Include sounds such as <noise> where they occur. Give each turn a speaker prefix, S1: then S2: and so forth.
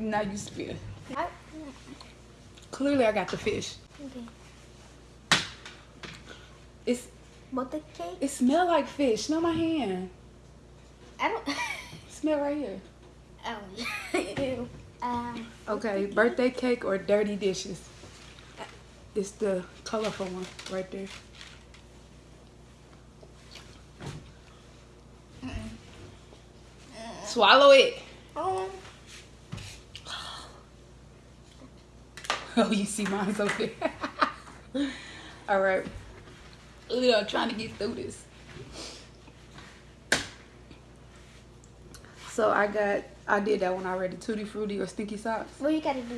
S1: now you spit.
S2: I,
S1: Clearly, I got the fish.
S2: okay.
S1: It's
S2: But the cake,
S1: it smell like fish. Smell my hand.
S2: I don't. <laughs>
S1: Smell right here.
S2: oh. Um,
S1: Okay, birthday cake or dirty dishes. It's the colorful one right there. Swallow it.
S2: um, <laughs>
S1: Oh, you see mine's over there. <laughs> All right. We are trying to get through this. So I got, I did that one already. Tutti Frutti or Stinky Socks.
S2: well, you gotta do